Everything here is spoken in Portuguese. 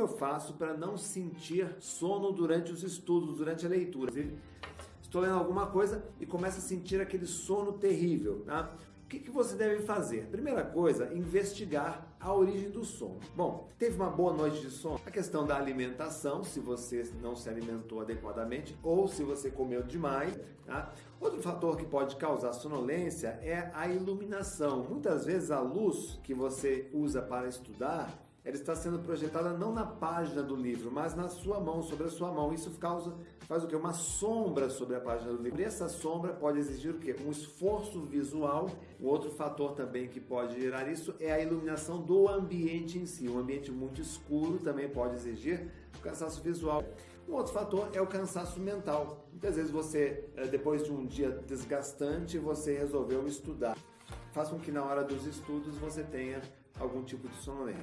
eu faço para não sentir sono durante os estudos, durante a leitura? Estou lendo alguma coisa e começo a sentir aquele sono terrível. Tá? O que, que, você deve fazer? Primeira coisa, investigar a origem do sono. Bom, teve uma boa noite de sono? A questão da alimentação, se você não se alimentou adequadamente ou se você comeu demais. Tá? Outro fator que pode causar sonolência é a iluminação. Muitas vezes a luz que você usa para estudar ela está sendo projetada não na página do livro, mas na sua mão, sobre a sua mão. Isso causa, faz o que? Uma sombra sobre a página do livro. E essa sombra pode exigir o quê? Um esforço visual. O outro fator também que pode gerar isso é a iluminação do ambiente em si. Um ambiente muito escuro também pode exigir o cansaço visual. Um outro fator é o cansaço mental. Muitas vezes você, eh, depois de um dia desgastante, você resolveu estudar. Faça com que na hora dos estudos você tenha algum tipo de sonolência.